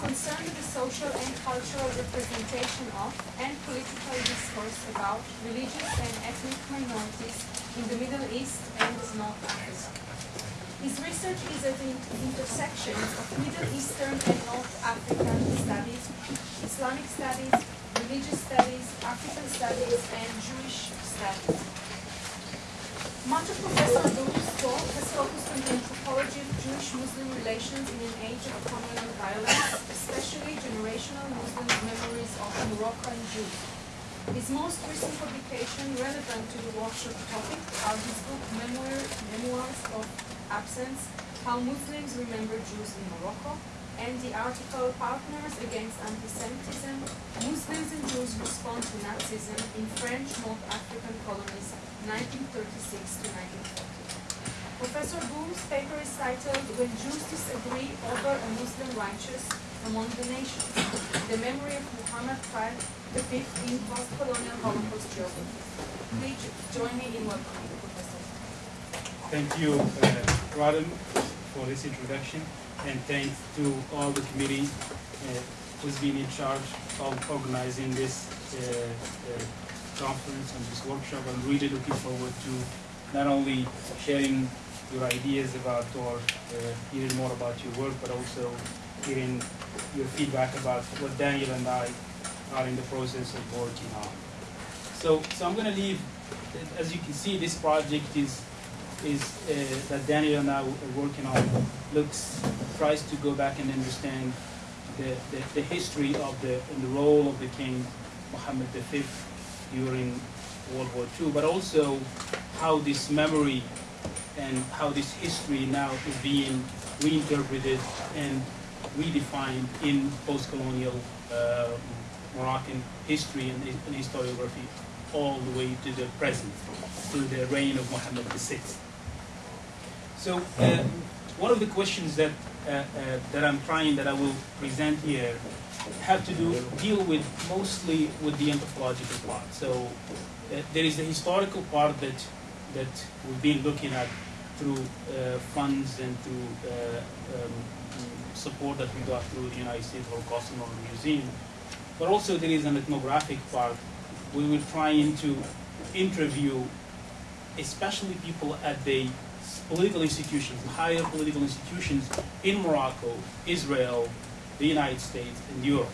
concerned with the social and cultural representation of and political discourse about religious and ethnic minorities in the Middle East and North Africa. His research is at the intersection of Middle Eastern and North African studies, Islamic studies, religious studies, African studies, and Jewish studies. Much of Professor Boum's talk has focused on the anthropology of Jewish-Muslim relations in an age of communal violence, especially generational Muslim memories of Moroccan Jews. His most recent publication relevant to the workshop topic are his book Memoir, Memoirs of Absence, How Muslims Remember Jews in Morocco, and the article Partners Against Antisemitism, Muslims and Jews Respond to Nazism in French North African Colonies 1936 to 1940. Professor Boum's paper is titled When Jews Disagree Over a Muslim Righteous Among the Nations, The Memory of Muhammad V the in Post-Colonial Holocaust Geography. Please join me in welcoming Professor. Thank you, uh, for this introduction, and thanks to all the committee uh, who's been in charge of organizing this uh, uh, conference and this workshop. I'm really looking forward to not only sharing your ideas about or uh, hearing more about your work, but also hearing your feedback about what Daniel and I are in the process of working on. So, so I'm going to leave. As you can see, this project is is uh, that Daniel and I are working on looks tries to go back and understand the, the, the history of the and the role of the King Mohammed V during World War II, but also how this memory and how this history now is being reinterpreted and redefined in post-colonial uh, Moroccan history and, and, historiography all the way to the present, to the reign of Mohammed VI. So uh, one of the questions that uh, uh, that I'm trying that I will present here have to do deal with mostly with the anthropological part. So uh, there is the historical part that that we've been looking at through uh, funds and through uh, um, support that we got through the United States Holocaust Memorial Museum. But also there is an ethnographic part. We were trying to interview especially people at the political institutions, higher political institutions in Morocco, Israel, the United States, and Europe.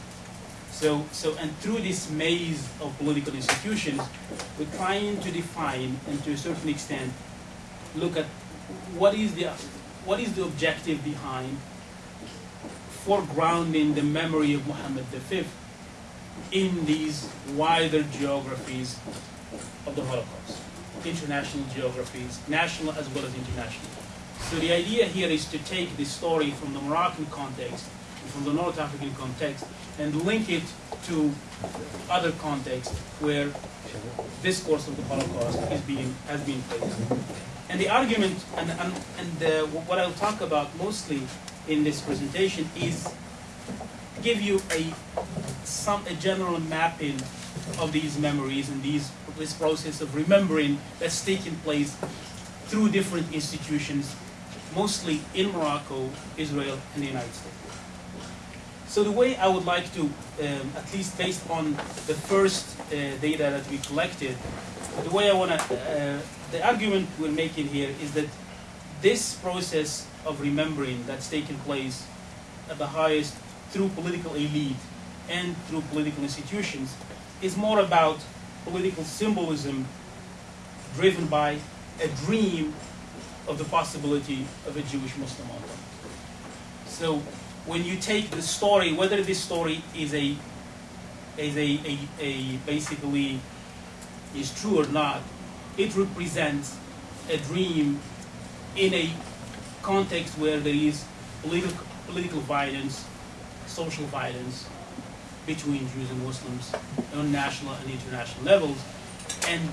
So, so, and through this maze of political institutions, we're trying to define and to a certain extent look at what is the, what is the objective behind foregrounding the memory of Muhammad V in these wider geographies of the Holocaust, international geographies, national as well as international. So the idea here is to take this story from the Moroccan context, from the North African context, and link it to other contexts where this discourse of the Holocaust is being, has been placed. And the argument, and, and, and uh, what I'll talk about mostly in this presentation is give you a, some, a general mapping of these memories and these, this process of remembering that's taking place through different institutions, mostly in Morocco, Israel, and the United States. So the way I would like to, um, at least based on the first uh, data that we collected, the way I want to, uh, the argument we're making here is that this process of remembering that's taken place at the highest through political elite and through political institutions is more about political symbolism driven by a dream of the possibility of a Jewish Muslim empire. So when you take the story, whether this story is a is a, a, a basically is true or not, it represents a dream in a context where there is political, political violence, social violence between Jews and Muslims on national and international levels. And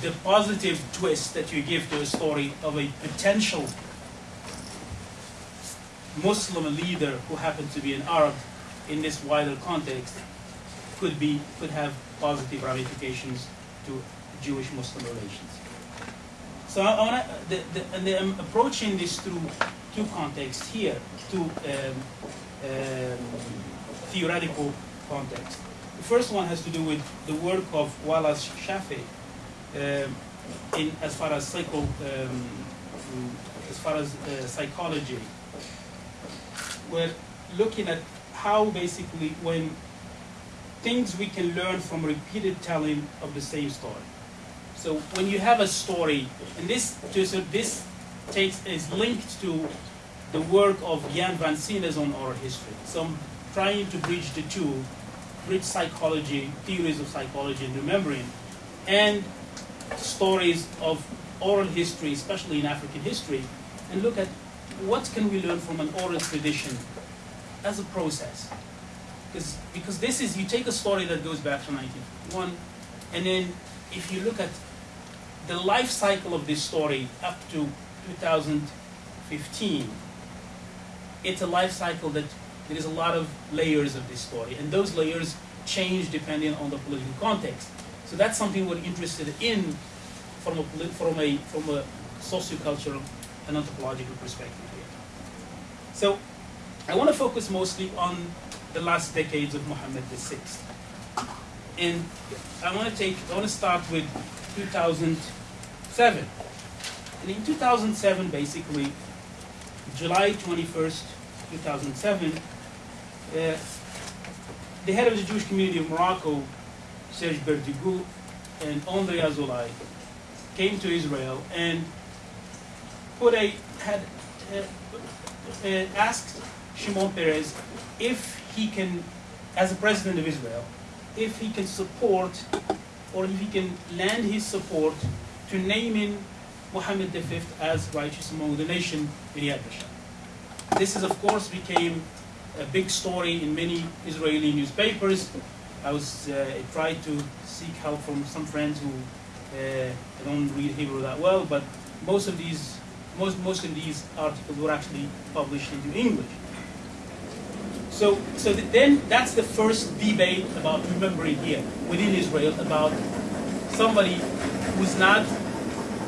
the positive twist that you give to a story of a potential Muslim leader who happened to be an Arab in this wider context could be could have positive ramifications to Jewish-Muslim relations. So I want to, the, the, and I'm approaching this through two contexts here, two um, um, theoretical contexts. The first one has to do with the work of Wallace Chafe um, in as far as psycho, um, as far as uh, psychology. We're looking at how basically when things we can learn from repeated telling of the same story. So when you have a story, and this just this takes is linked to the work of Jan Vansina on oral history. So I'm trying to bridge the two, bridge psychology, theories of psychology and remembering, and stories of oral history, especially in African history, and look at what can we learn from an oral tradition as a process. Because, because this is, you take a story that goes back to 1951, and then if you look at the life cycle of this story up to 2015, it's a life cycle that there is a lot of layers of this story, and those layers change depending on the political context. So that's something we're interested in from a, from a, from a sociocultural and anthropological perspective. So I want to focus mostly on the last decades of Muhammad VI. And I want to take, I want to start with 2007. And in 2007, basically, July 21st, 2007, uh, the head of the Jewish community of Morocco, Serge Berdugo, and André Azoulay came to Israel and put a had uh, asked Shimon Peres if he can, as a president of Israel, if he can support or if he can lend his support to naming Muhammad V as righteous among the nation in Yad Vashem. This is, of course, became a big story in many Israeli newspapers. I was uh, I tried to seek help from some friends who uh, don't read Hebrew that well, but most of these most most of these articles were actually published in English. So, so then that's the first debate about remembering here within Israel about somebody who's not,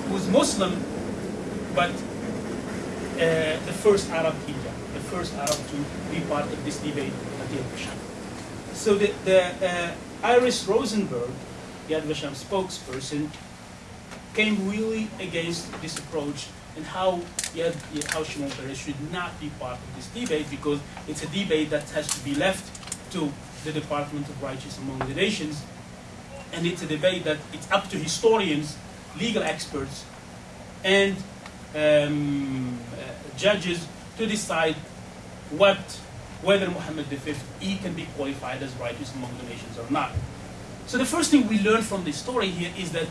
who's Muslim, but uh, the first Arab hijab, the first Arab to be part of this debate at Yad Vashem. So the, the uh, Iris Rosenberg, Yad Vashem spokesperson, came really against this approach and how Yad, how Shimon Peres should not be part of this debate because it's a debate that has to be left to the Department of Righteous among the Nations, and it's a debate that it's up to historians, legal experts, and um, uh, judges to decide what whether Muhammad V he can be qualified as righteous among the nations or not. So the first thing we learn from this story here is that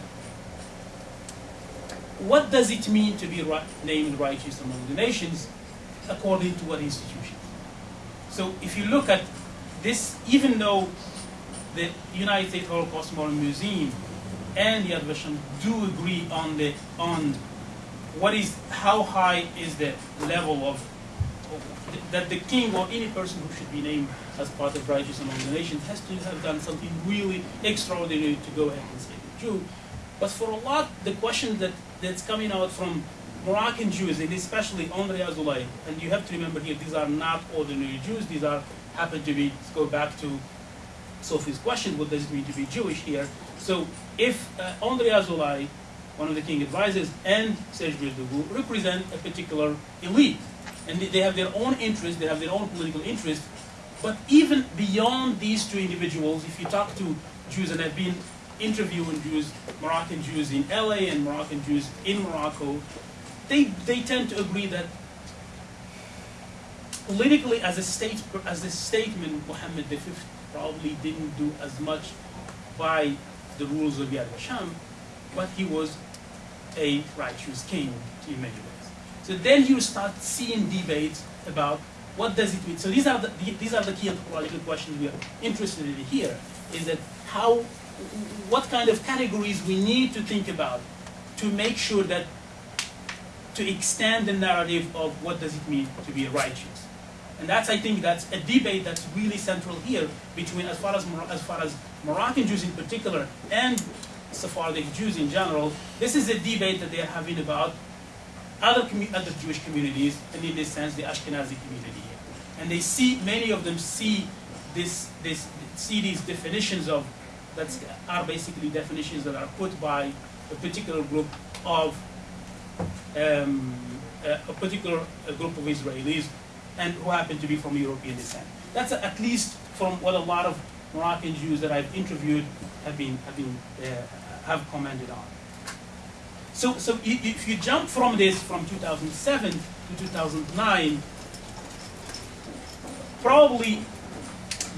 what does it mean to be right, named righteous among the nations according to what institution? So if you look at this, even though the United States Holocaust Memorial Museum and Yad Vashem do agree on the on what is how high is the level of that the king or any person who should be named as part of righteous among the nations has to have done something really extraordinary to go ahead and say the Jew. But for a lot, the question that, that's coming out from Moroccan Jews, and especially André Azoulay, and you have to remember here, these are not ordinary Jews, these are, happen to be, go back to Sophie's question, what does it mean to be Jewish here? So if uh, Azoulay, one of the king advisors, and Serge Berdugo represent a particular elite, and they have their own interests, they have their own political interests, but even beyond these two individuals, if you talk to Jews, and I've been interviewing Jews, Moroccan Jews in LA and Moroccan Jews in Morocco, they, they tend to agree that politically as a state as a statement, Muhammad V probably didn't do as much by the rules of Yad Vashem, but he was a righteous king in many ways. So then you start seeing debates about what does it mean. So these are the these are the key anthropological questions we are interested in here. Is that how what kind of categories we need to think about to make sure that to extend the narrative of what does it mean to be righteous. And that's, I think, that's a debate that's really central here between, as far as, as far as Moroccan Jews in particular and Sephardic Jews in general. This is a debate that they are having about other, other Jewish communities, and in this sense, the Ashkenazi community and they see many of them see this this see these definitions of that are basically definitions that are put by a particular group of um, a, a particular group of Israelis and who happen to be from European descent. That's at least from what a lot of Moroccan Jews that I've interviewed have been have been uh, have commented on. So, so if you jump from this from 2007 to 2009, probably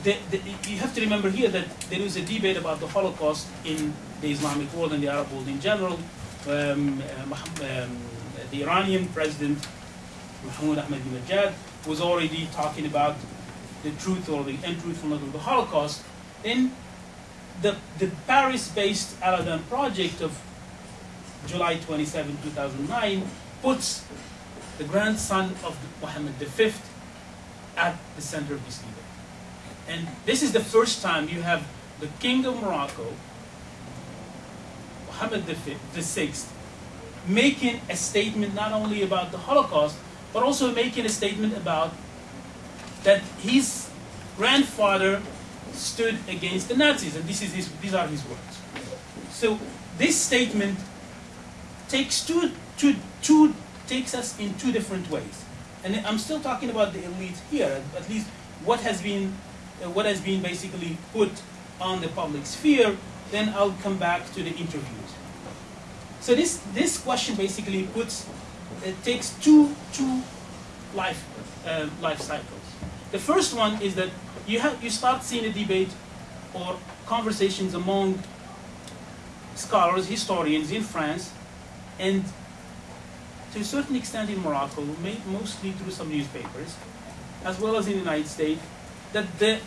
the, the, you have to remember here that there is a debate about the Holocaust in the Islamic world and the Arab world in general. Um, uh, um, the Iranian president, Mahmoud Ahmadinejad, was already talking about the truth or the untruthfulness of the Holocaust. Then the, the Paris-based Aladdin project of July 27, 2009, puts the grandson of Mohammed V at the center of this debate. And this is the first time you have the king of Morocco, Mohammed VI, making a statement not only about the Holocaust, but also making a statement about that his grandfather stood against the Nazis, and this is his, these are his words. So this statement takes two, two, two, takes us in two different ways. And I'm still talking about the elite here, at least what has been, what has been basically put on the public sphere, then I'll come back to the interviews. So this, this question basically puts, it takes two, two life, uh, life cycles. The first one is that you, have, you start seeing a debate or conversations among scholars, historians in France, and to a certain extent in Morocco, mostly through some newspapers, as well as in the United States, that the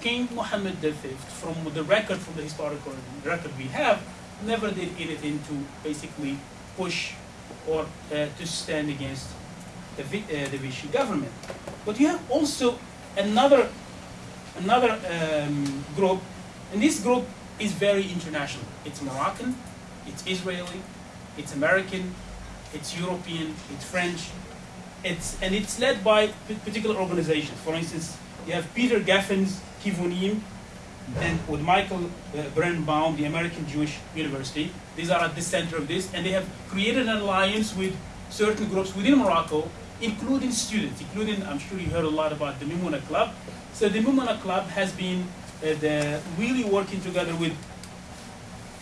King Mohammed V, from the record, from the historical record we have, never did anything to basically push or uh, to stand against the, uh, the Vichy government. But you have also another, another um, group, and this group is very international. It's Moroccan, it's Israeli, it's American, it's European, it's French, it's, and it's led by particular organizations. For instance, you have Peter Geffen's Kivunim, and with Michael uh, Berenbaum, the American Jewish University. These are at the center of this, and they have created an alliance with certain groups within Morocco, including students, including, I'm sure you heard a lot about the Mimuna Club. So the Mimuna Club has been uh, the, really working together with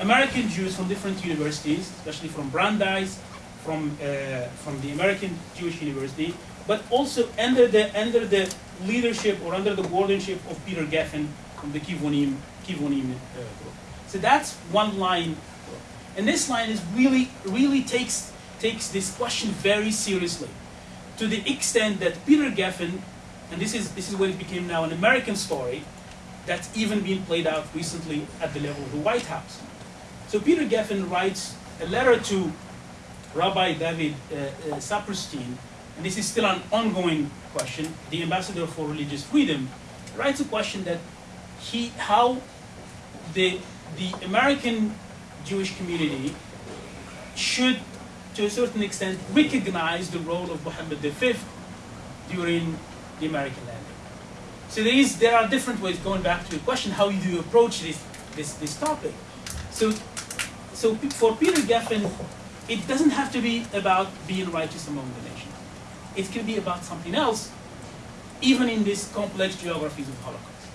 American Jews from different universities, especially from Brandeis, from, uh, from the American Jewish University, but also under the, under the leadership or under the guardianship of Peter Geffen from the Kivonim, Kivunim uh, group. So that's one line. And this line is really, really takes, takes this question very seriously to the extent that Peter Geffen, and this is, this is what it became now an American story, that's even been played out recently at the level of the White House. So Peter Geffen writes a letter to Rabbi David uh, uh, Saperstein, and this is still an ongoing question, the ambassador for religious freedom, writes a question that he, how the, the American Jewish community should, to a certain extent, recognize the role of Muhammad V during the American landing. So there, is, there are different ways, going back to the question, how do you approach this, this, this topic? So so for Peter Geffen, it doesn't have to be about being righteous among the nations. It can be about something else, even in these complex geographies of Holocaust.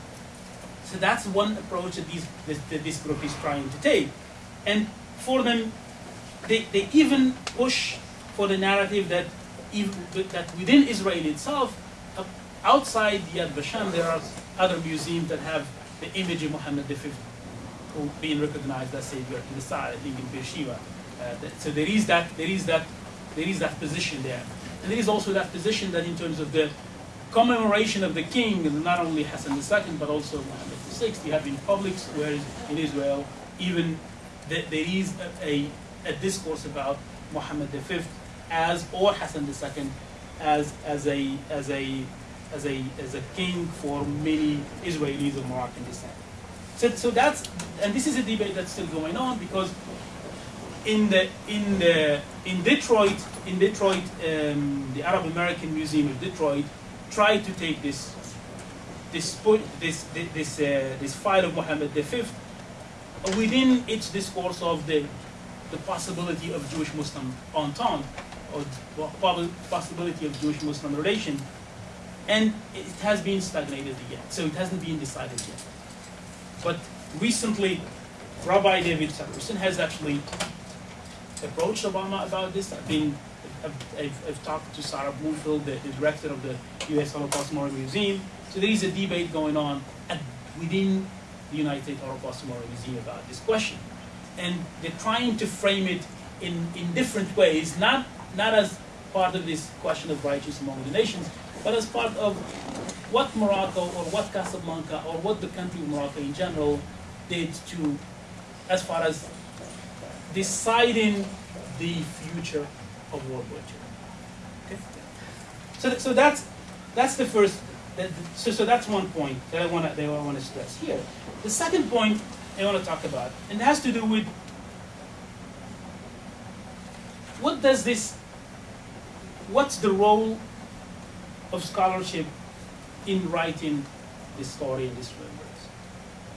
So that's one approach that, these, that this group is trying to take. And for them, they, they even push for the narrative that, that within Israel itself, outside Yad Vashem, there are other museums that have the image of Muhammad V who being recognized as savior to the side, I think in Beersheba. Uh, so there is that, there is that, there is that position there, and there is also that position that in terms of the commemoration of the king, not only Hassan II but also Muhammad VI, you have in public squares in Israel, even the, there is a, a, a, discourse about Muhammad V as or Hassan II as as a as a as a as a king for many Israelis of Moroccan descent. So, so that's, and this is a debate that's still going on because in the in the in Detroit, in Detroit, um, the Arab American Museum of Detroit tried to take this this this this uh, this file of Muhammad V within its discourse of the the possibility of Jewish-Muslim entente or possibility of Jewish-Muslim relation, and it has been stagnated yet, so it hasn't been decided yet. But recently, Rabbi David Saperstein has actually approached Obama about this. I've been, I've, I've, I've talked to Sara Bloomfield, the, the director of the U.S. Holocaust Memorial Museum. So there is a debate going on at, within the United Holocaust Memorial Museum about this question, and they're trying to frame it in, in different ways, not not as part of this question of righteous among the nations, but as part of what Morocco or what Casablanca or what the country of Morocco in general did to, as far as deciding the future of World War II. Okay? So, so that's that's the first. So, so that's one point that I want to that I want to stress here. The second point I want to talk about, and it has to do with what does this, what's the role of scholarship in writing this story and this remembrance?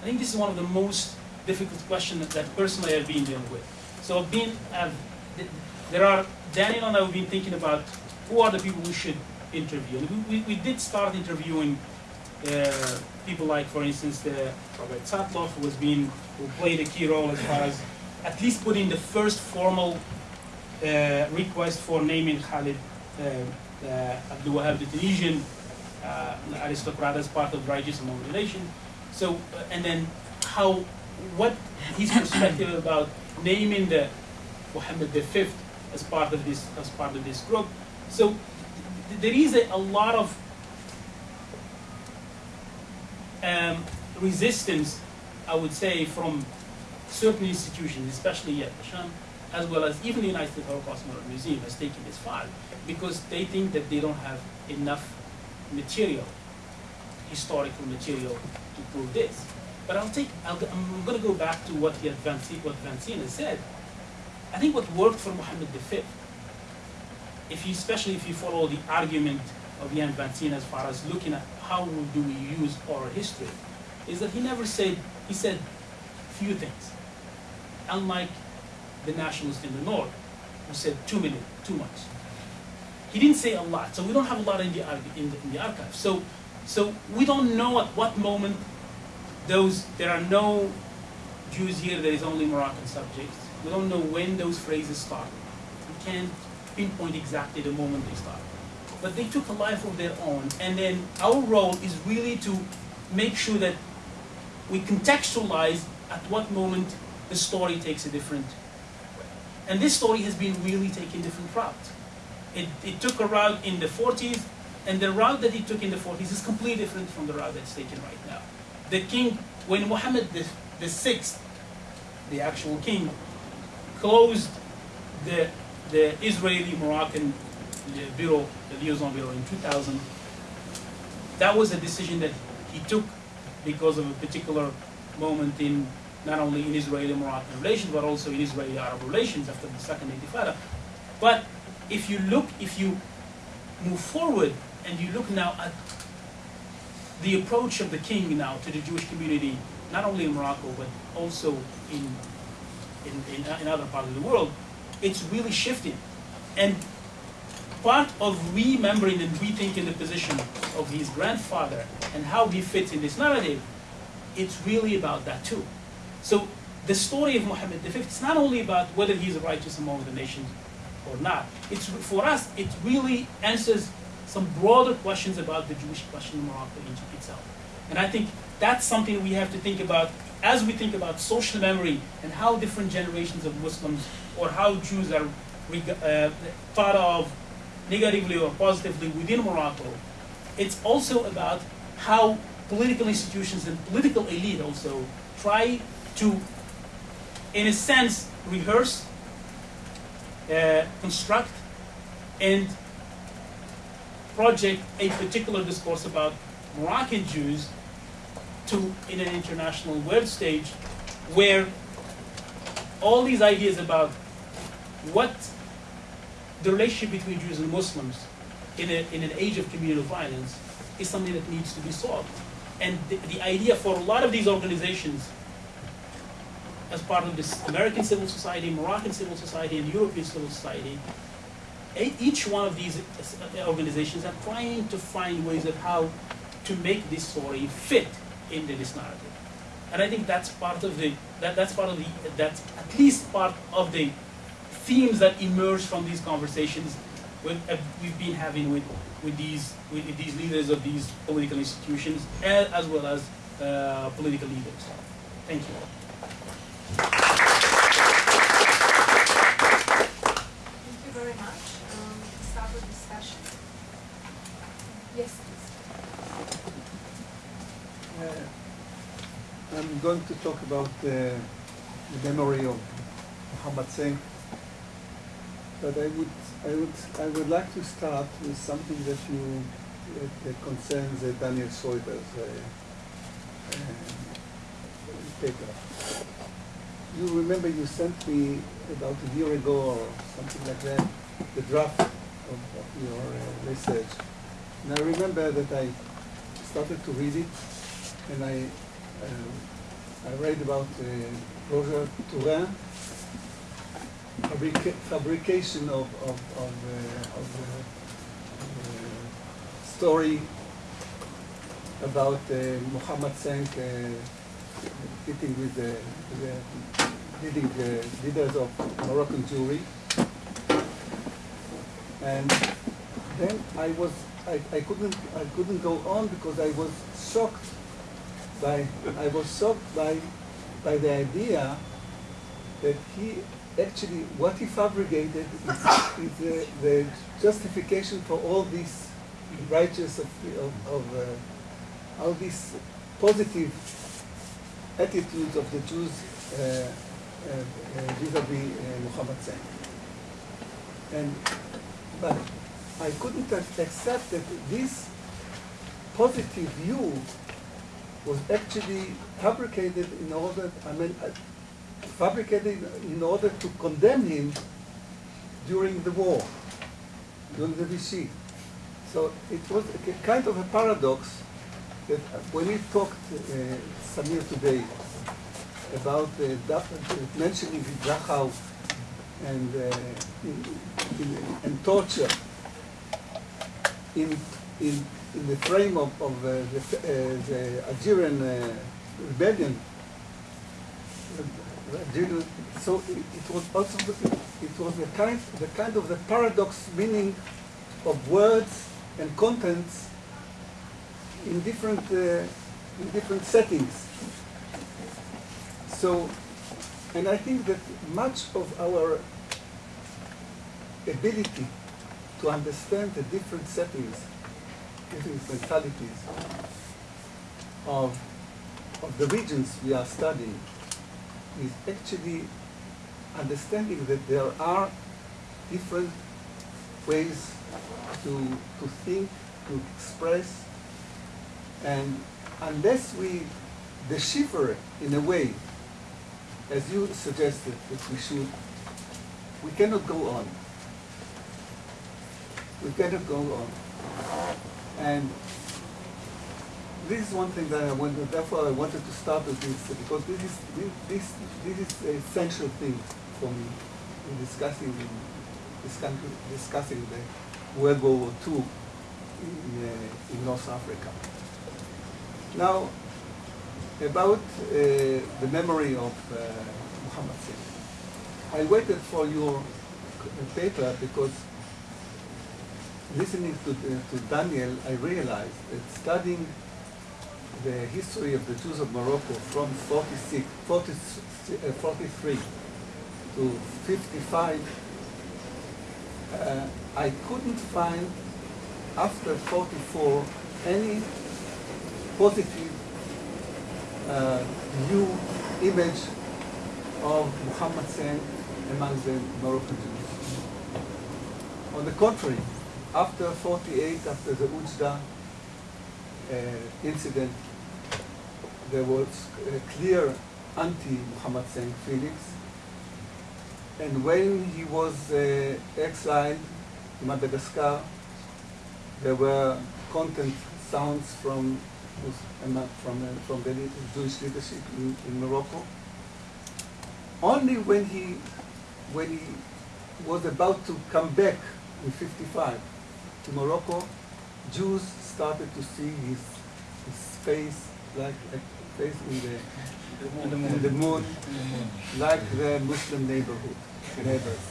I think this is one of the most difficult questions that personally I've been dealing with. So I've been, I've, there are, Daniel and I have been thinking about who are the people we should interview. We, we, we did start interviewing uh, people like, for instance, the Robert Satloff, who has been, who played a key role as far as at least putting the first formal uh, request for naming Khalid uh, uh, Abdul the Tunisian uh, aristocrat, as part of Righteous Among the Nation. So, uh, and then how, what his perspective about naming the Muhammad V as part of this as part of this group. So, th- there is a, a lot of um, resistance, I would say, from certain institutions, especially Vashem, as well as even the United States Holocaust Memorial Museum has taken this file because they think that they don't have enough material, historical material to prove this. But I'll take, I'll, I'm going to go back to what Yad Vansi, what Vansina said. I think what worked for Muhammad V, if you, especially if you follow the argument of Jan Vansina as far as looking at how do we use oral history, is that he never said, he said few things. Unlike the nationalists in the north, who said too many, too much. He didn't say a lot, so we don't have a lot in the, in the, in the archive. So, so we don't know at what moment those, there are no Jews here, there is only Moroccan subjects. We don't know when those phrases started. We can't pinpoint exactly the moment they started. But they took a life of their own, and then our role is really to make sure that we contextualize at what moment the story takes a different way. And this story has been really taking different routes. It, it took a route in the 40s, and the route that it took in the 40s is completely different from the route that's taken right now. The king, when Muhammad the, the sixth, the actual king, closed the, the Israeli-Moroccan uh, bureau, the liaison bureau in 2000, that was a decision that he took because of a particular moment in not only in Israeli-Moroccan relations, but also in Israeli-Arab relations after the second Intifada. But if you look, if you move forward and you look now at the approach of the king now to the Jewish community, not only in Morocco, but also in, in, in, in other parts of the world, it's really shifting. And part of remembering and rethinking the position of his grandfather and how he fits in this narrative, it's really about that too. So the story of Muhammad V, it's not only about whether he's a righteous among the nations or not. It's for us, it really answers some broader questions about the Jewish question in Morocco and Egypt itself. And I think that's something we have to think about as we think about social memory and how different generations of Muslims or how Jews are uh, thought of negatively or positively within Morocco. It's also about how political institutions and political elite also try to, in a sense, rehearse, uh, construct, and project a particular discourse about Moroccan Jews to in an international world stage where all these ideas about what the relationship between Jews and Muslims in, a, in an age of communal violence is something that needs to be solved. And the, the idea for a lot of these organizations, as part of this American civil society, Moroccan civil society, and European civil society, each one of these uh, organizations are trying to find ways of how to make this story fit into this narrative. And I think that's part of the that, that's part of the that's at least part of the themes that emerge from these conversations with, uh, we've been having with, with these with these leaders of these political institutions as, as well as uh, political leaders. Thank you. Going to talk about uh, the memory of Muhammad Cinq, but I would, I would, I would like to start with something that you that, concerns uh, Daniel Schroeter's uh, uh, paper. You remember you sent me about a year ago or something like that the draft of, of your uh, research, and I remember that I started to read it, and I uh, I read about uh, Roger Tourin, fabrica- fabrication of of of, uh, of uh, uh, story about uh, Muhammad Cinq uh, meeting with the, the leading leaders of Moroccan Jewry, and then I was I, I couldn't I couldn't go on because I was shocked by I was shocked by by the idea that he actually what he fabricated is, is the, the justification for all these righteous of, of, of uh, all these positive attitudes of the Jews uh, uh, uh, vis-a-vis uh, Muhammad Zain. And but I couldn't accept that this positive view was actually fabricated in order, I mean, uh, fabricated in order to condemn him during the war, during the Vichy. So it was a kind of a paradox that uh, when we talked, uh, Samir, today, about uh, Dach- mentioning Dachau and, uh, in, in, and torture in, in, in the frame of, of uh, the, uh, the Algerian uh, rebellion. So it, it was also the- it was the kind the kind of the paradox meaning of words and contents in different uh, in different settings. So, and I think that much of our ability to understand the different settings, different mentalities of, of the regions we are studying is actually understanding that there are different ways to, to think, to express, and unless we decipher in a way, as you suggested that we should, we cannot go on we cannot go on. And this is one thing that I wanted, therefore I wanted to start with this, because this is, this, this is the essential thing for me in discussing, discussing, discussing the World War II in, uh, in North Africa. Now, about uh, the memory of uh, Muhammad Singh. I waited for your paper because listening to, the, to Daniel, I realized that studying the history of the Jews of Morocco from 46, 40, uh, 43 to 55, uh, I couldn't find after 44 any positive uh, new image of Muhammad Sen among the Moroccan Jews. On the contrary, after 48, after the Oujda uh, incident, there was a clear anti-Muhammad Sen feelings. And when he was uh, exiled to Madagascar, there were content sounds from from uh, from the Jewish leadership in, in Morocco. Only when he when he was about to come back in 55 to Morocco, Jews started to see his, his face like a face in the, In the moon, In the moon. like the Muslim neighborhood, neighbors.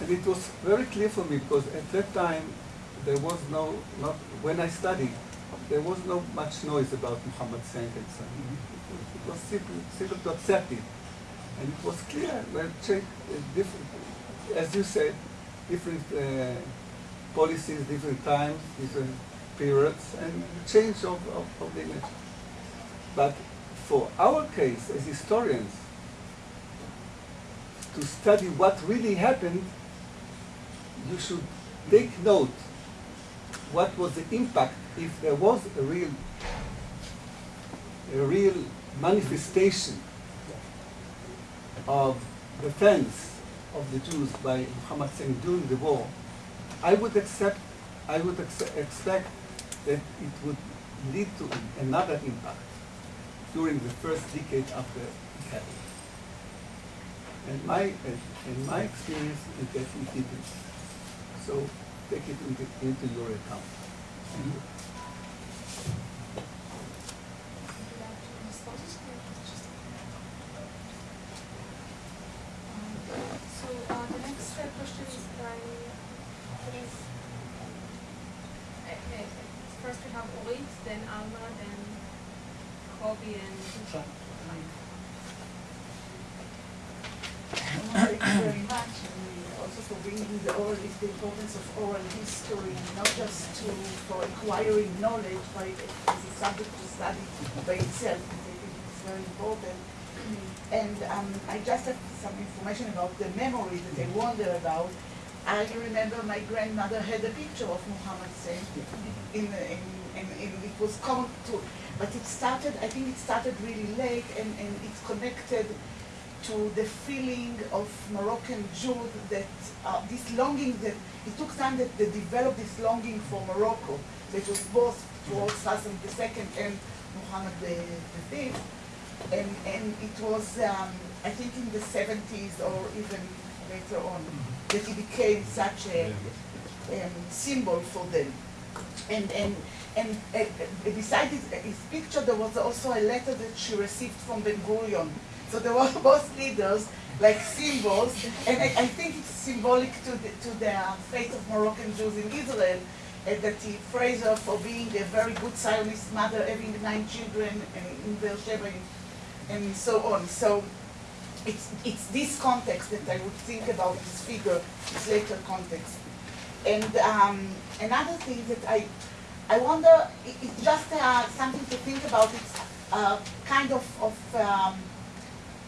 And it was very clear for me because at that time there was no, not, when I studied, there was no much noise about Muhammad saying and so on. It was simple, simple to accept it. And it was clear, well, check, uh, different, as you said, different uh, policies, different times, different periods, and change of, of, of the image. But for our case as historians, to study what really happened, you should take note what was the impact if there was a real a real manifestation of defense of the Jews by Muhammad Hussein during the war, I would accept, I would expect that it would lead to another impact during the first decade after it happened. And my, and, and my experience is that it didn't. So take it into, into your account. Thank you. Um, So, uh, the next uh, question is by, please. Uh, uh, First we have Orit, then Alma, then Kobe and. Thank you very much, and also for bringing the oral, the importance of oral history, not just to, for acquiring knowledge, but as a subject to study by itself, I think it's very important. And um, I just have some information about the memory that they wonder about. I remember my grandmother had a picture of Muhammad Hussein in, in, in, in, it was common to, but it started, I think it started really late and, and it's connected to the feeling of Moroccan Jews that uh, this longing that it took time that they developed this longing for Morocco, that was both towards Hassan II and Muhammad V. And, and it was, um, I think, in the 70s or even later on, that he became such a um, symbol for them. And, and, and uh, beside his, his picture, there was also a letter that she received from Ben Gurion. So there were both leaders, like symbols, and I, I think it's symbolic to the, to the fate of Moroccan Jews in Israel, uh, that he praised her for being a very good Zionist mother, having nine children uh, in Beersheba, and, and so on. So it's, it's this context that I would think about this figure, this later context. And um, another thing that I, I wonder, it, it's just uh, something to think about, it's uh, kind of, of um,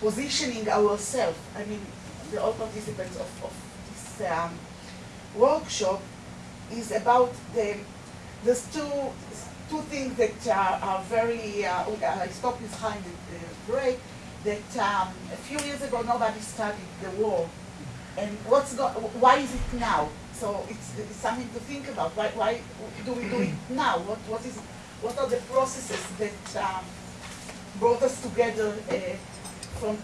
positioning ourselves. I mean, the all participants of, of this um, workshop is about the, there's two, two things that are, are very, uh, I stopped behind the, the break, that um, a few years ago nobody studied the war. And what's go, why is it now? So it's, it's something to think about. Why, why do we do it now? What, what, is, what are the processes that um, brought us together uh, from,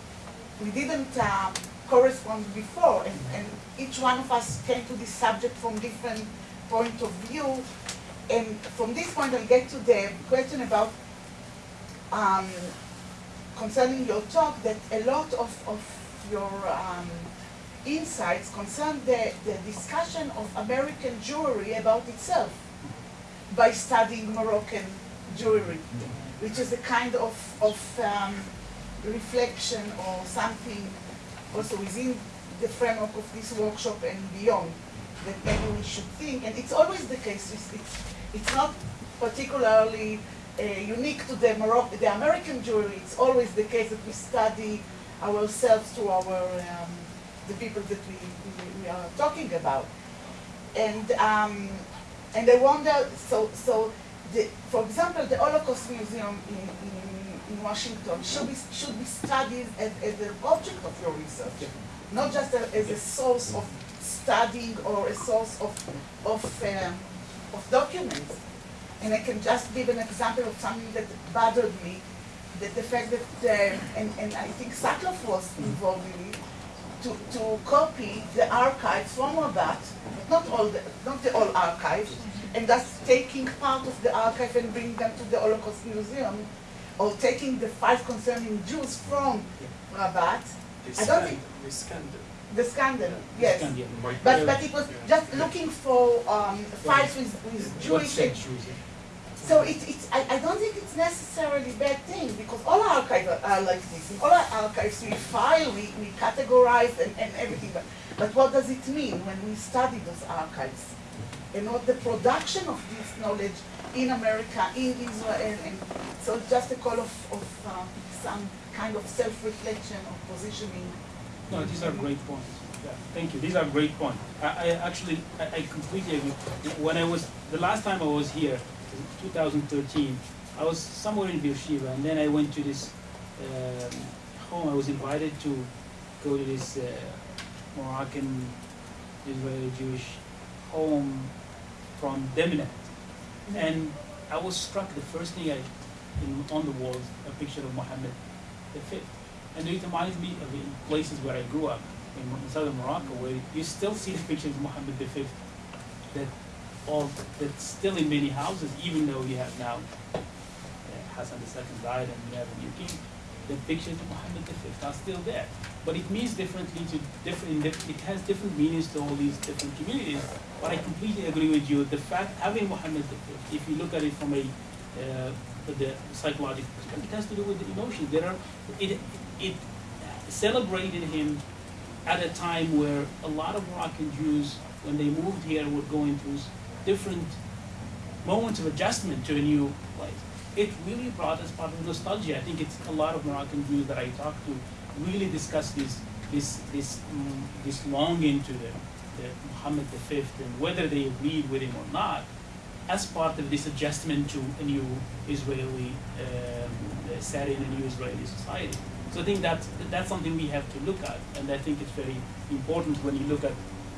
we didn't uh, correspond before, and, and each one of us came to this subject from different point of view. And from this point, I'll get to the question about um, concerning your talk that a lot of, of your um, insights concern the, the discussion of American Jewry about itself by studying Moroccan Jewry, which is a kind of, of um, reflection or something also within the framework of this workshop and beyond that maybe we should think, and it's always the case, it's, it's, it's not particularly unique to the, the American Jewry, it's always the case that we study ourselves to our, um, the people that we, we, we are talking about. And, um, and I wonder, so, so the, for example, the Holocaust Museum in, in, in Washington should be, should be studied as, as an object of your research, not just a, as a source of studying or a source of, of um, of documents. And I can just give an example of something that bothered me, that the fact that, uh, and, and I think Sackler was involved in it, to, to copy the archives from Rabat, not all the, not the all archives, and thus taking part of the archive and bringing them to the Holocaust Museum, or taking the files concerning Jews from Rabat, I don't think, The scandal. the scandal, yes. Scandal. But, but it was just looking for um, files with, with What Jewish. centuries? So it, it's, I, I don't think it's necessarily a bad thing because all our archives are, are like this. In all our archives we file, we, we categorize and, and everything. But, but what does it mean when we study those archives? And what the production of this knowledge in America, in Israel, and so it's just a call of, of um, some kind of self-reflection or positioning. No, these are great points. Yeah, thank you. These are great points. I, I actually, I, I completely agree. When I was, the last time I was here, 2013, I was somewhere in Beersheba, and then I went to this um, home. I was invited to go to this uh, Moroccan Israeli Jewish home from Demnate. And I was struck, the first thing I, in, on the walls, a picture of Muhammad V. And it reminds me of in places where I grew up, in, in southern Morocco, where you still see the pictures of Muhammad V that that's still in many houses, even though you have now uh, Hassan II died and you have a new king. The pictures of Muhammad V are still there, but it means differently to different. It has different meanings to all these different communities. But I completely agree with you. The fact having Muhammad V, if you look at it from a uh, the psychological perspective, it has to do with the emotions. There are it it celebrated him at a time where a lot of Moroccan Jews, when they moved here, were going through different moments of adjustment to a new place. It really brought us part of nostalgia. I think it's a lot of Moroccan Jews that I talk to really discuss this this this mm, this longing to the, the Muhammad V and whether they agreed with him or not, as part of this adjustment to a new Israeli um, setting, a new Israeli society. So I think that's that's something we have to look at, and I think it's very important when you look at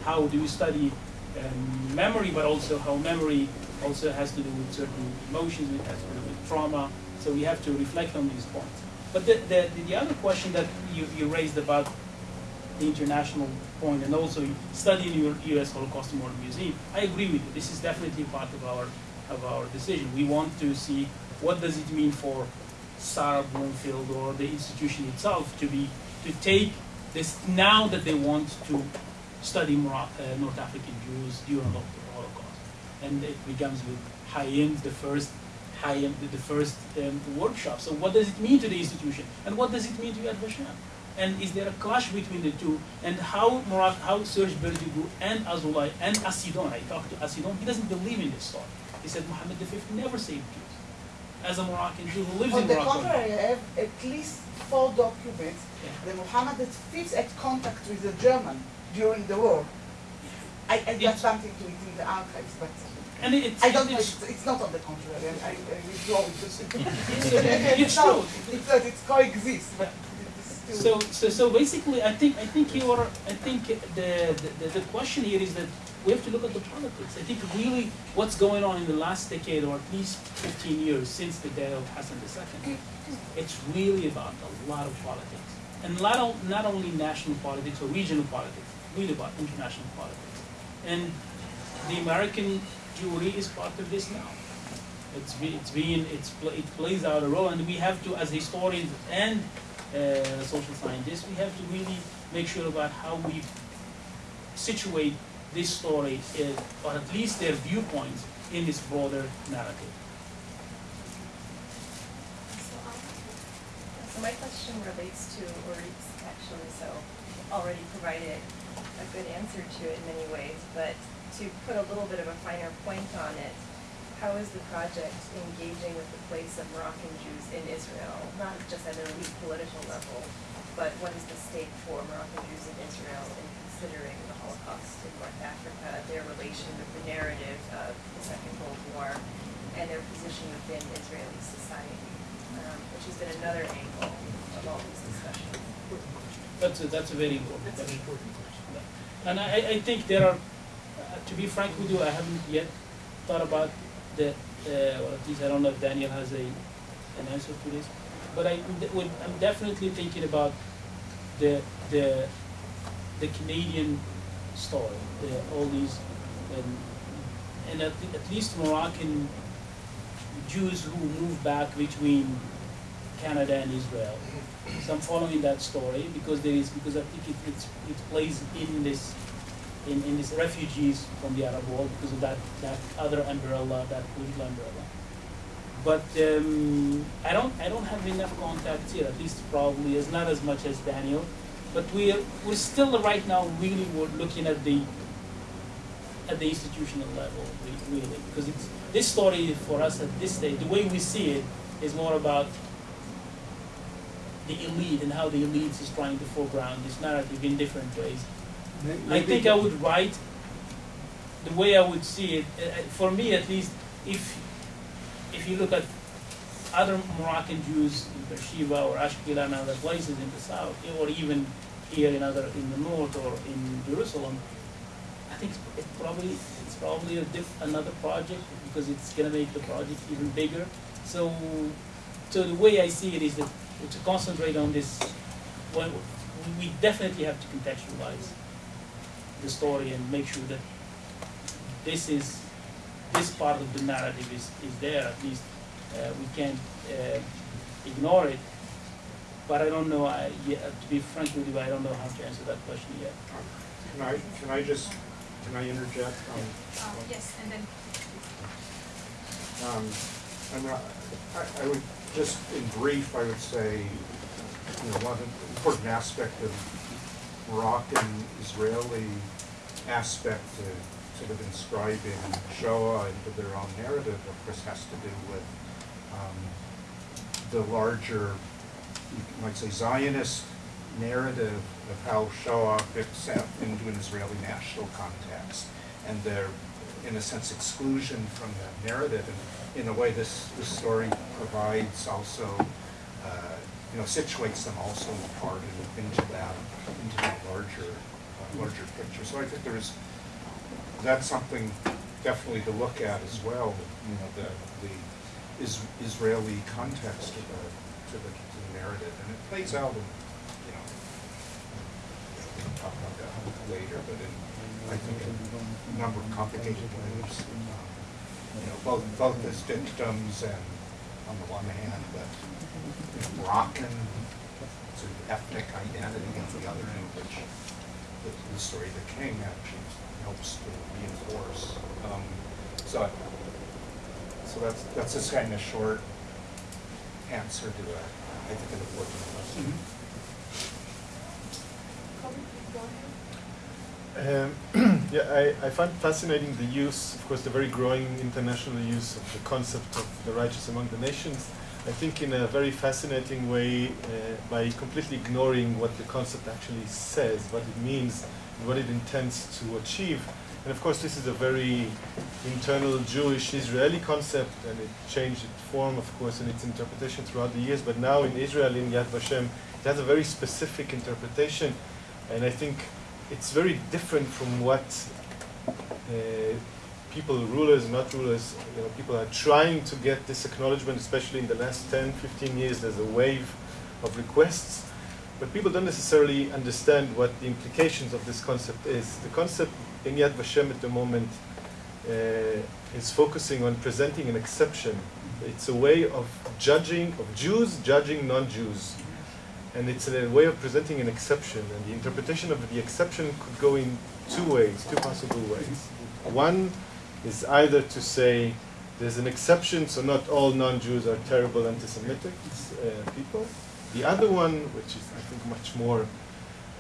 how do you study um, memory, but also how memory also has to do with certain emotions, it has to do with trauma. So we have to reflect on these points. But the, the, the other question that you, you raised about the international point and also studying your U.S. Holocaust Memorial Museum, I agree with you. This is definitely part of our of our decision. We want to see what does it mean for Sara Bloomfield or the institution itself to be to take this now that they want to study Moro- uh, North African Jews during the Holocaust, and it begins with Hayim, the first Hayim, the, the first um, workshop. So what does it mean to the institution, and what does it mean to Yad Vashem? And is there a clash between the two? And how Morocco, how Serge Berdugo and Azoulay and Assidon, I talked to Assidon, he doesn't believe in this story. He said Muhammad V never saved Jews. As a Moroccan Jew who lives On in the Morocco. contrary, I have at least four documents Yeah. that Muhammad V had contact with the German during the war. I, I got something to it in the archives, but And it's, I don't know, it's, it's, not on the contrary, I, I I withdraw it. it's true. It's, uh, it's coexist, but. So, so, so basically, I think, I think you are, I think the, the, the question here is that we have to look at the politics. I think really what's going on in the last decade, or at least 15 years since the death of Hassan II, it's really about a lot of politics. And not, not only national politics or regional politics, really about international politics. And the American Jewry is part of this now. It's, it's being, it's, it plays out a role, and we have to, as historians and uh, social scientists, we have to really make sure about how we situate this story, uh, or at least their viewpoints, in this broader narrative. So my question relates to Orit's actually, so already provided a good answer to it in many ways, but to put a little bit of a finer point on it, how is the project engaging with the place of Moroccan Jews in Israel, not just at an elite political level, but what is the stake for Moroccan Jews in Israel in considering the Holocaust in North Africa, their relation with the narrative of the Second World War, and their position within Israeli society, um, which has been another angle of all these discussions. That's a, that's a very important, very important question. And I, I- think there are, uh, to be frank with you, I haven't yet thought about the, uh, or at least I don't know if Daniel has a, an answer to this, but I would, I'm definitely thinking about the, the, the Canadian story, the, all these, and, and at, at least Moroccan Jews who moved back between Canada and Israel. So I'm following that story because there is because I think it it's, it plays in this in, in these refugees from the Arab world because of that, that other umbrella, that political umbrella. But um, I don't I don't have enough contacts here. At least probably is not as much as Daniel. But we're we're still right now really we're looking at the at the institutional level really because it's this story for us at this stage the way we see it is more about the elite and how the elite is trying to foreground this narrative in different ways. May- I think I would write the way I would see it. uh, uh, For me, at least, if if you look at other Moroccan Jews in Beersheba or Ashkelon and other places in the south, or even here in other in the north or in Jerusalem, I think it's, probably it's probably a diff, another project because it's gonna make the project even bigger. So, so the way I see it is that to concentrate on this, well, we- we definitely have to contextualize the story and make sure that this is this part of the narrative is, is there. At least uh, we can't uh, ignore it. But I don't know I yeah, to be frank with you I don't know how to answer that question yet. Can I, can I just, can I interject? Um, Um, yes, and then. um, I'm not, I, I would, just in brief, I would say, you know, one important aspect of Moroccan-Israeli aspect to sort of inscribing Shoah into their own narrative, of course, has to do with um, the larger, you might say, Zionist narrative of how Shoah fits into an Israeli national context, and their, in a sense, exclusion from that narrative. And in a way, this, this story provides also, uh, you know, situates them also in part in- into that, into that larger, uh, larger picture. So I think there is, that's something definitely to look at as well, you know, the, the is, Israeli context to the, to the, to the narrative. And it plays out in, you know, we'll talk about that later, but in, I think in a number of complicated ways. You know, both, both as victims and, on the one hand, but you know, Moroccan sort of ethnic identity on the other hand, which the, the story of the king actually helps to reinforce. Um, so, so that's, that's just kind of a short answer to a, I think, an important question. Kobe, please go ahead. Um, yeah, I, I find fascinating the use, of course, the very growing international use of the concept of the righteous among the nations. I think in a very fascinating way uh, by completely ignoring what the concept actually says, what it means, what it intends to achieve. And of course, this is a very internal Jewish Israeli concept, and it changed its form, of course, in its interpretation throughout the years. But now in Israel, in Yad Vashem, it has a very specific interpretation, and I think it's very different from what uh, people, rulers, not rulers, you know, people are trying to get this acknowledgement, especially in the last 10, 15 years. There's a wave of requests, but people don't necessarily understand what the implications of this concept is. The concept in Yad Vashem at the moment uh, is focusing on presenting an exception. It's a way of judging, of Jews judging non-Jews and it's a way of presenting an exception. And the interpretation of the exception could go in two ways, two possible ways. One is either to say there's an exception, so not all non-Jews are terrible anti-Semitic uh, people. The other one, which is I think much more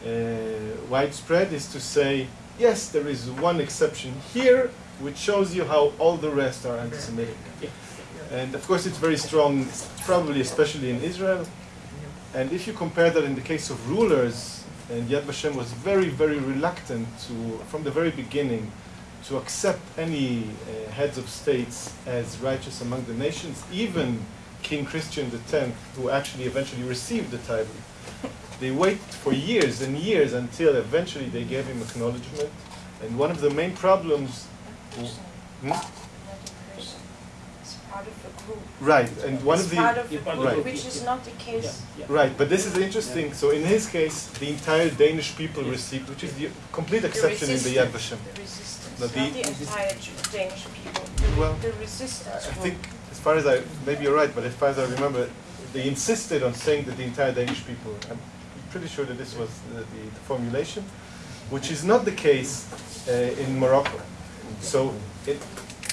uh, widespread, is to say yes, there is one exception here, which shows you how all the rest are anti-Semitic. And of course, it's very strong, probably especially in Israel. And if you compare that in the case of rulers, and Yad Vashem was very, very reluctant to, from the very beginning, to accept any uh, heads of states as righteous among the nations, even King Christian X, who actually eventually received the title. They wait for years and years until eventually they gave him acknowledgement. And one of the main problems. Hmm? Part of a group. Right, and one It's of the part of Yeah, a part of the group, group, which is not the case. yeah. Right, but this is interesting. So in his case, the entire Danish people Yes. received, which is the complete The exception in the Yad Vashem. the resistance, No, not the- the entire Danish people, the, Well, the resistance I think, as far as I, maybe you're right, but as far as I remember, they insisted on saying that the entire Danish people. I'm pretty sure that this was the, the, the formulation, which is not the case uh, in Morocco. So it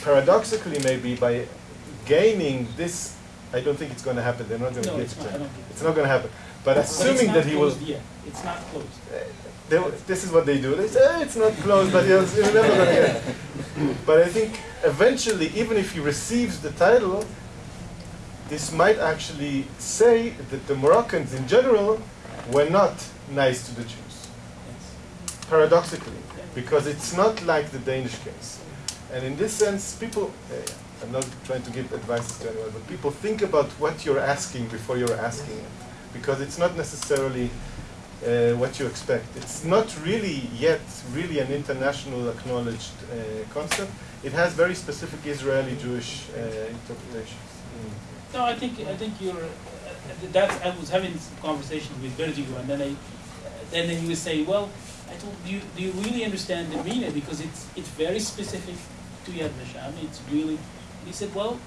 paradoxically, maybe by gaining this, I don't think it's going to happen. They're not going to No, give it not, to him. don't think It's not going to happen. But But assuming that he was, yet. It's not closed. they, this is what they do. They say "Eh, it's not closed, but you're, you're never going to get it. But I think eventually, even if he receives the title, this might actually say that the Moroccans in general were not nice to the Jews. Yes. Paradoxically, because it's not like the Danish case. And in this sense, people, eh, I'm not trying to give advice to anyone, but people think about what you're asking before you're asking it. Because it's not necessarily uh, what you expect. It's not really yet really an international acknowledged uh, concept. It has very specific Israeli Jewish uh, interpretations. No, I think I think you're. Uh, that's I was having this conversation with Berdugo, and then I, then he was saying, well, I told you, do you really understand the meaning because it's it's very specific to Yad Vashem. It's really. He said, well,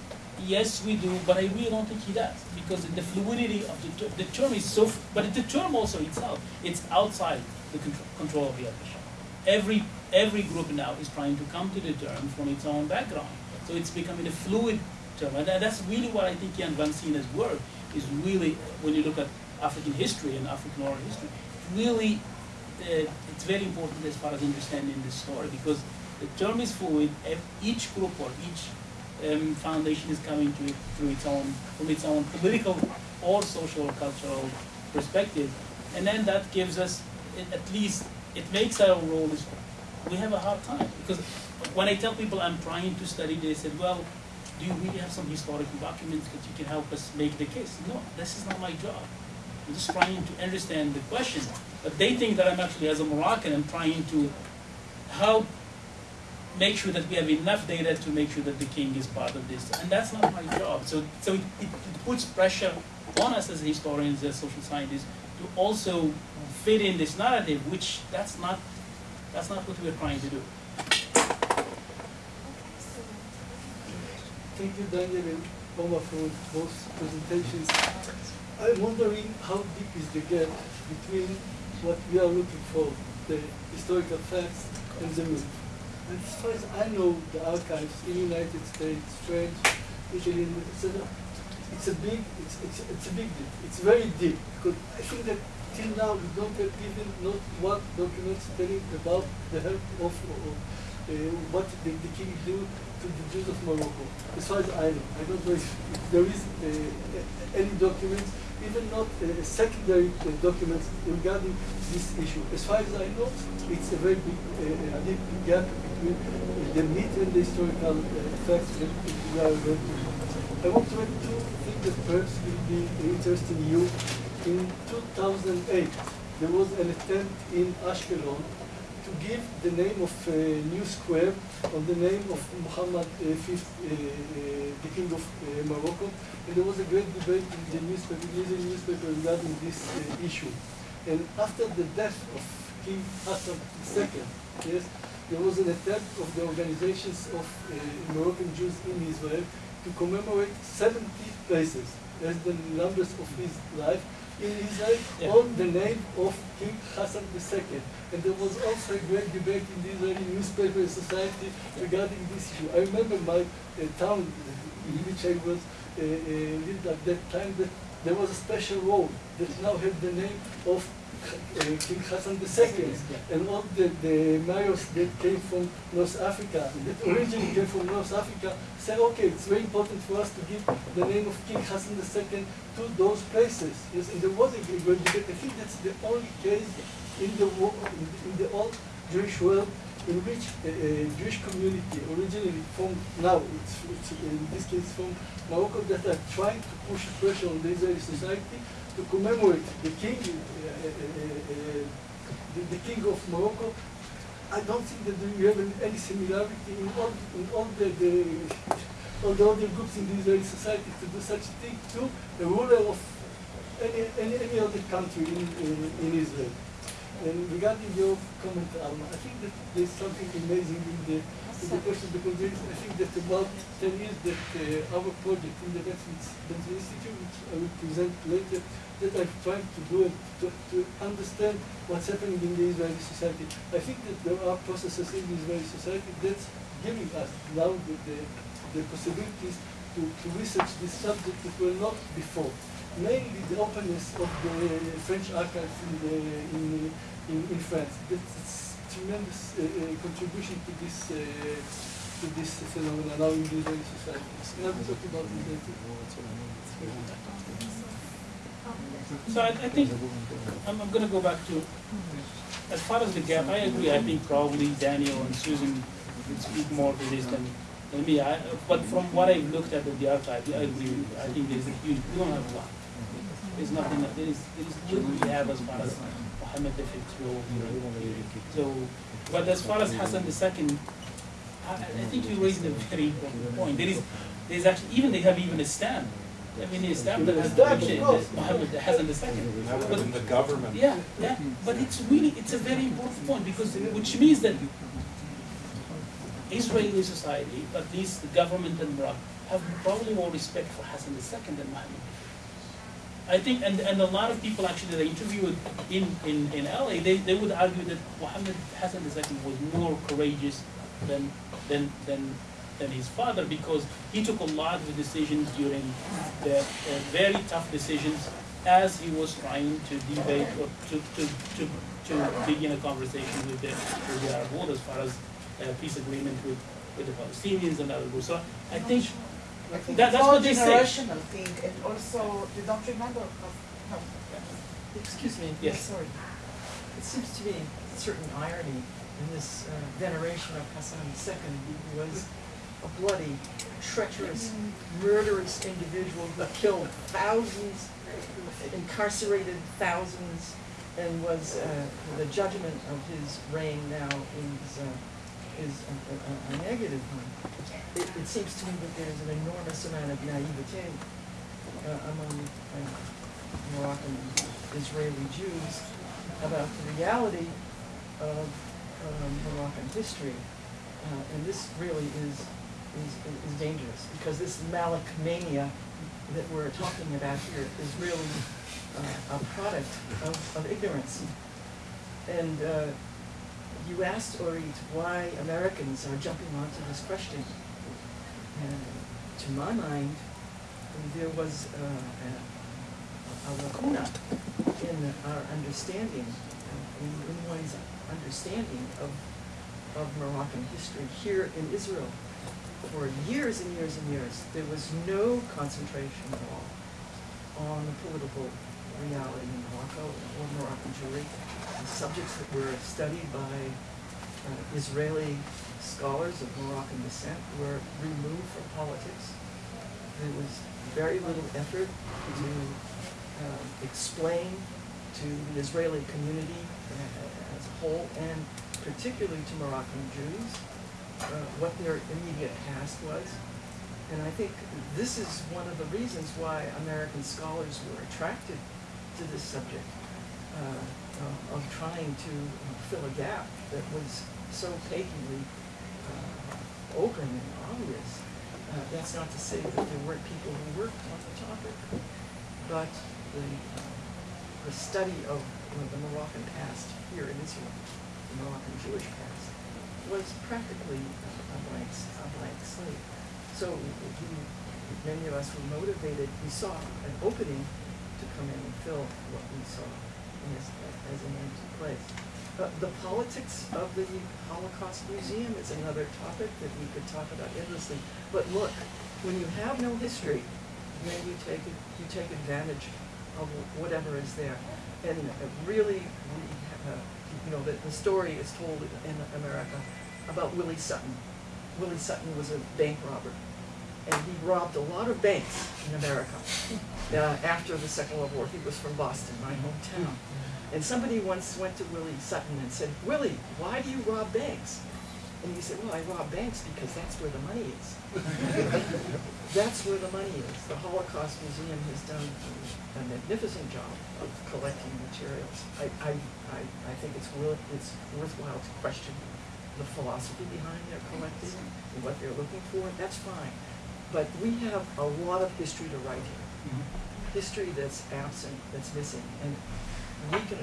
yes, we do, but I really don't think he does because the fluidity of the ter- the term is so. But the term also itself, it's outside the control, control of Yad Vashem. Every every group now is trying to come to the term from its own background, so it's becoming a fluid term, and that's really what I think Jan Vansina's work is really. When you look at African history and African oral history, really, uh, it's very important as far as understanding the story because the term is fluid. Each group or each um, foundation is coming to it through its own from its own political or social or cultural perspective, and then that gives us at least it makes our role we have a hard time because when I tell people I'm trying to study, they said, well, do you really have some historical documents that you can help us make the case? No, this is not my job. I'm just trying to understand the question. But they think that I'm actually, as a Moroccan, I'm trying to help make sure that we have enough data to make sure that the king is part of this. And that's not my job. So, so it, it, puts pressure on us as historians, as social scientists, to also fit in this narrative, which that's not, that's not what we're trying to do. Thank you, Daniel and for both presentations. I'm wondering how deep is the gap between what we are looking for, the historical facts, and the myth. As far as I know, the archives in the United States, French, Italy, etc., it's a big, it's, it's, it's a big deep. It's very deep because I think that till now we don't have even not one documents telling about the help of, uh, what the, the king do to the Jews of Morocco. As far as I know, I don't know if, if there is uh, any documents, even not uh, secondary uh, documents regarding this issue. As far as I know, it's a very big, uh, deep gap between the myth and the historical uh, facts that we are going to. I want to add two things that perhaps will be interesting you. In 2008, there was an attempt in Ashkelon to give the name of a new square on the name of Muhammad uh, V, uh, uh, the king of Morocco, and there was a great debate in the newspaper, Israeli newspaper regarding this issue. And after the death of King Hassan II, yes, there was an attempt of the organizations of uh, Moroccan Jews in Israel to commemorate 70 places as the numbers of his life in Israel Yeah. on the name of King Hassan II. And there was also a great debate in the Israeli newspaper society regarding this issue. I remember my uh, town in which I was uh, uh, lived at that time that there was a special road that now had the name of uh, King Hassan II. And all the, the mayors that came from North Africa, that originally came from North Africa, said, okay, it's very important for us to give the name of King Hassan II to those places. Yes, and there was a great debate. I think that's the only case in the, in the, old Jewish world in which a, a Jewish community, originally from now, it's, it's in this case from Morocco, that are trying to push pressure on the Israeli society to commemorate the king, Uh, uh, uh, the, the king of Morocco. I don't think that we have any similarity in all, in all the, the or the other groups in the Israeli society to do such a thing to a ruler of any, any, any other country in, in, in Israel. And regarding your comment, Alma, I think that there's something amazing in the, in the question because I think that about 10 years that uh, our project in the Ben-Zvi Institute, which I will present later, that I'm trying to do it to, to understand what's happening in the Israeli society. I think that there are processes in the Israeli society that's giving us now the, the, the possibilities to, to research this subject that were not before. Mainly the openness of the French archives in, the, in, in, in France. That's tremendous uh, uh, contribution to this uh, to this phenomenon now in the Israeli society. And I'll talk about later. So I, I think, I'm, I'm gonna go back to, as far as the gap, I agree, I think probably Daniel and Susan speak more to this than, than me, I, but from what I've looked at at the archive, I agree I think there's a huge, we don't have a lot. There's nothing, that- there is, there is little we have as far as Muhammad the fifth. So, but as far as Hassan second, I, I think you raised a very important point, there is, there's actually, even, they have even a stamp. I mean, a stamp that has the Stamp, of picture, course. that Muhammad Hassan the second. But- have been the government. yeah, yeah, but it's really, it's a very important point, because, which means that Israeli society, at least the government and Morocco, have probably more respect for Hassan II than Muhammad. I think, and, and a lot of people actually that I interviewed in, in, in LA, they, they would argue that Muhammad Hassan II was more courageous than, than, than, than his father, because he took a lot of decisions during the uh, very tough decisions as he was trying to debate or to, to, to, to begin a conversation with the, with the Arab world as far as uh, peace agreement with, with the Palestinians and other groups. So I think I think That- that's all what they say. generational thing, and also they don't remember how, how Excuse me, Yes. yes, sorry. It seems to me a certain irony in this uh, veneration of Hassan II, who was a bloody, treacherous, murderous individual who killed thousands, incarcerated thousands, and was, uh, the judgment of his reign now is, uh, is a, a, a negative one. It, it seems to me that there's an enormous amount of naivete uh, among uh, Moroccan Israeli Jews about the reality of um, Moroccan history. Uh, and this really is, is, is dangerous because this Malik mania that we're talking about here is really uh, a product of, of ignorance. And uh, you asked Orit why Americans are jumping onto this question. And to my mind, there was uh, a, a lacuna in our understanding, in, in one's understanding of, of Moroccan history here in Israel. For years and years and years, there was no concentration at all on the political reality in Morocco or Moroccan Jewry. The subjects that were studied by uh, Israeli scholars of Moroccan descent were removed from politics. There was very little effort to uh, explain to the Israeli community uh, as a whole, and particularly to Moroccan Jews, what their immediate past was. And I think this is one of the reasons why American scholars were attracted to this subject, uh, of, trying to fill a gap that was so patently uh, open and obvious. Uh, that's not to say that there weren't people who worked on the topic, but the, uh, the study of you know, the Moroccan past here in Israel, the Moroccan Jewish past, was practically a blank, a blank slate. So we, many of us were motivated, we saw an opening to come in and fill what we saw this, as an empty place. Uh, the politics of the Holocaust Museum is another topic that we could talk about endlessly. But look, when you have no history, then you take you take advantage of whatever is there. And really, we, uh, you know, the, the story is told in America about Willie Sutton. Willie Sutton was a bank robber, and he robbed a lot of banks in America uh, after the Second World War. He was from Boston, my hometown. And somebody once went to Willie Sutton and said, Willie, why do you rob banks? And he said, well, I rob banks because that's where the money is. That's where the money is. The Holocaust Museum has done a magnificent job of collecting materials. I, I, I, I think it's worth, it's worthwhile to question the philosophy behind their collecting and what they're looking for, that's fine. But we have a lot of history to write here. Mm-hmm. History that's absent, that's missing, and we can,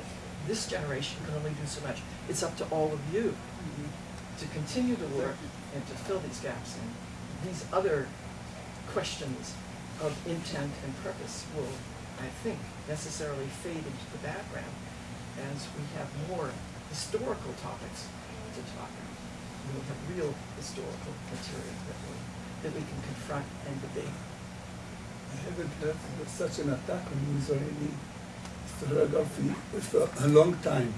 this generation can only do so much. It's up to all of you mm-hmm. to continue to work and to fill these gaps, and these other questions of intent and purpose will, I think, necessarily fade into the background as we have more historical topics to talk about. We'll have real historical material that we, that we can confront and debate. I haven't heard of such an attack on Israeli historiography for a long time.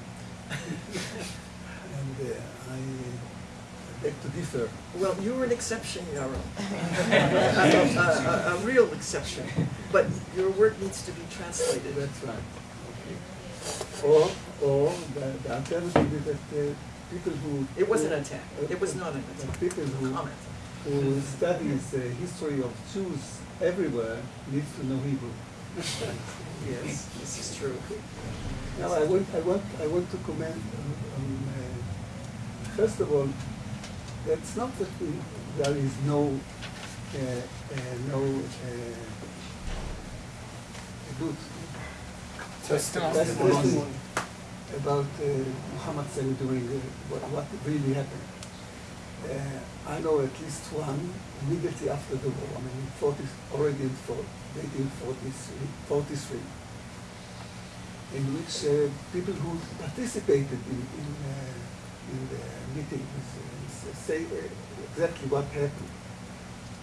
and uh, I beg to differ. Well, you were an exception, Yaro. a, a, a, a real exception. But your work needs to be translated. That's right. Okay. Or, or the, the alternative is that uh, people who... It wasn't an attack. It was not an attack. People who, Comment. who studies the history of Jews everywhere needs to know Hebrew. Yes, this is true. Now, I want, I want, I want to comment on, on uh, first of all, that's not that we, there is no, uh, uh, no uh, good testimony about uh, Muhammad Salih during uh, what, what really happened. Uh, I know at least one immediately after the war, I mean, 40, already in 1943, 43, in which uh, people who participated in, in, uh, in the meetings uh, say exactly what happened.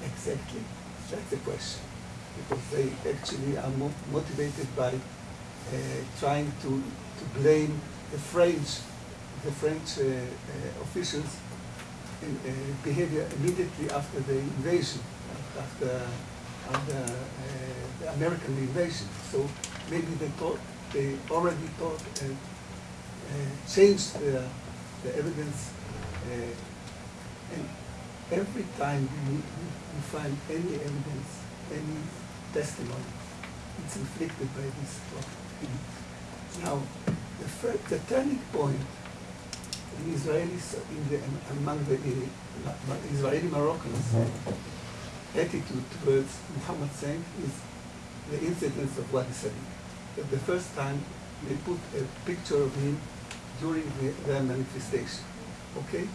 Exactly. That's the question. Because they actually are mo- motivated by uh, trying to, to blame the French, the French uh, uh, officials uh, behavior immediately after the invasion, after, after uh, the American invasion. So maybe they thought, they already thought and changed the, the evidence. And every time we, we find any evidence, any testimony, it's inflicted by this problem. Now, the, fir- the turning point in Israelis, in the, among the Israeli Moroccans attitude towards Muhammad Cinq is the incidents of Wadi Salib. That the first time they put a picture of him during the, their manifestation. Okay?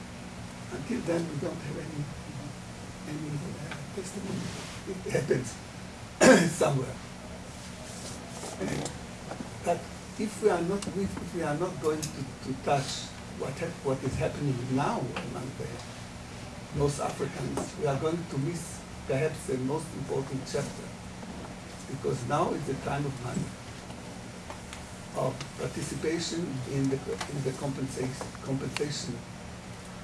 Until then, we don't have any any uh, testimony. It happens somewhere. And- but if we are not if we are not going to, to touch what what is happening now among the North Africans, we are going to miss perhaps the most important chapter. Because now is the time of money, of participation in the in the compensation compensation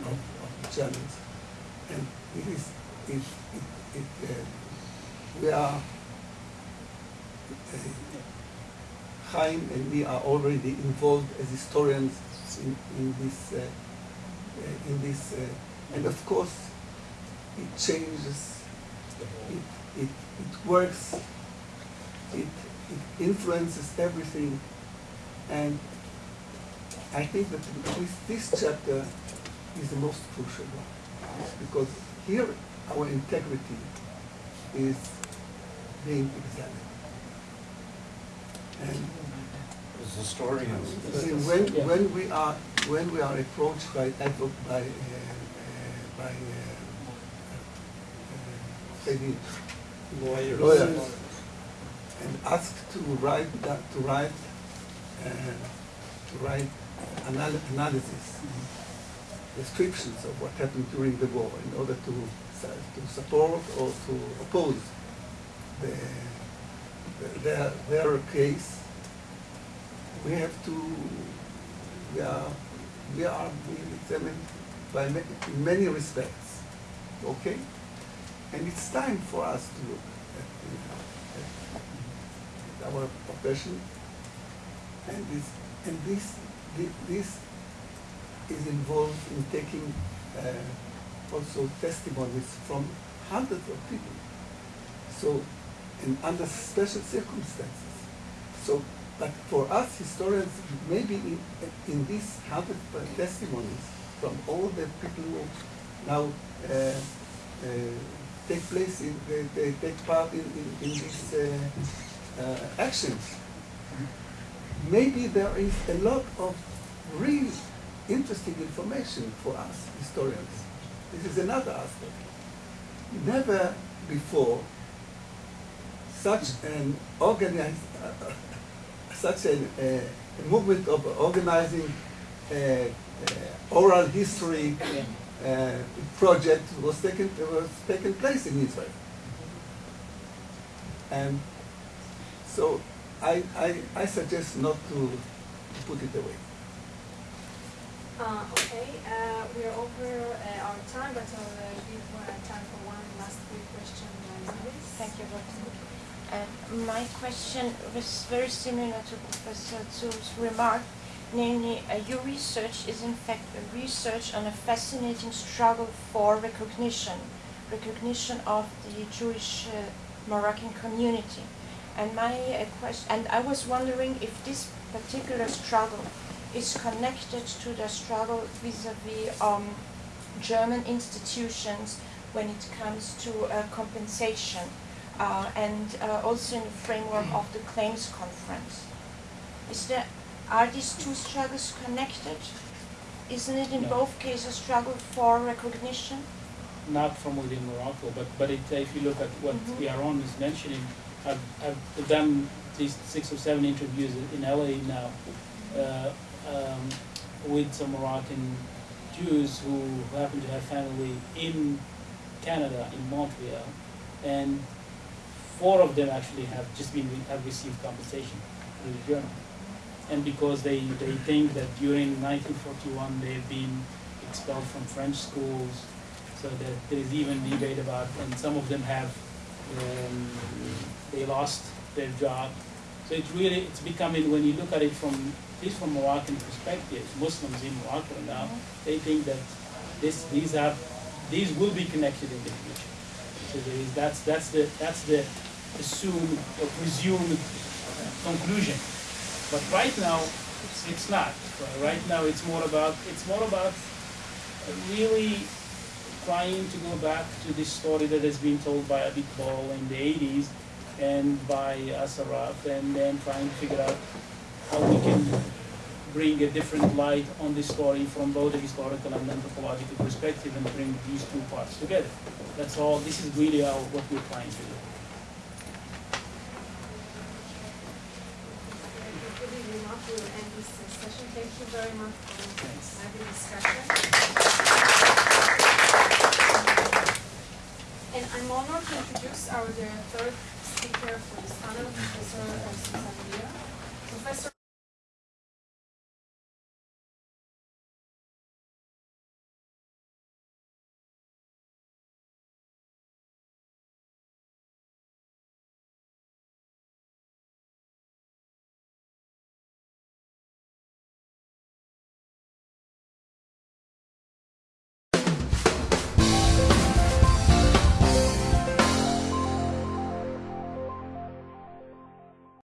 of, of the challenge, and it is it it, it uh, we are. Uh, Chaim and me are already involved as historians in, in this, uh, uh, in this, uh, and of course, it changes, it, it, it works, it, it influences everything, and I think that this, this chapter is the most crucial one, because here our integrity is being examined. And As historians, See, when, when we are, when we are approached by, advo- by, uh, uh, by, uh, uh, say Lawyers. lawyers, and asked to write that, to write, uh, to write anal- analysis, descriptions of what happened during the war in order to, to support or to oppose the, their, their case, we have to, we are, we are being examined by many, in many respects, okay? And it's time for us to look at, at our profession, and this, and this, this is involved in taking uh, also testimonies from hundreds of people. So, and under special circumstances. So, but for us historians, maybe in, in these hundred testimonies from all the people who now uh, uh, take place in, they, they take part in, in, in these uh, uh, actions, maybe there is a lot of real interesting information for us historians. This is another aspect. Never before such an organized, uh, such a, uh, movement of organizing uh, uh, oral history uh, project was taken was taken place in Israel. And so I, I, I suggest not to, to put it away. Uh, okay, uh, we are over uh, our time, but I'll uh, give uh, time for one last quick question, uh, Thank you, Dr. Uh, my question was very similar to Professor Zur's remark, namely, uh, your research is in fact a research on a fascinating struggle for recognition, recognition of the Jewish uh, Moroccan community. And my uh, question, and I was wondering if this particular struggle is connected to the struggle vis-à-vis um, German institutions when it comes to uh, compensation uh, and uh, also in the framework of the claims conference. Is there, are these two struggles connected? Isn't it in No. both cases a struggle for recognition? not from within Morocco, but, but it, if you look at what Mhm. Yaron is mentioning, I've, I've done these six or seven interviews in LA now uh, um, with some Moroccan Jews who happen to have family in Canada, in Montreal, and four of them actually have just been, have received compensation through the German. And because they, they think that during 1941 they've been expelled from French schools, so that there is even debate about, and some of them have, um, they lost their job. So it's really, it's becoming, when you look at it from, at least from Moroccan perspective, Muslims in Morocco now, they think that this, these are, these will be connected in the future. So there is, that's, that's the, that's the assumed or presumed conclusion. But right now, it's, not. Right now, it's more about, it's more about really trying to go back to this story that has been told by Abit Bol in the 80s and by Assaraf, and then trying to figure out how we can bring a different light on this story from both a historical and anthropological perspective and bring these two parts together. That's all, this is really our, what we're trying to do. Really remarkable to end this uh, session. Thank you very much for Thanks. having discussion. And I'm honored to introduce our the third speaker for this panel, Professor Susan Professor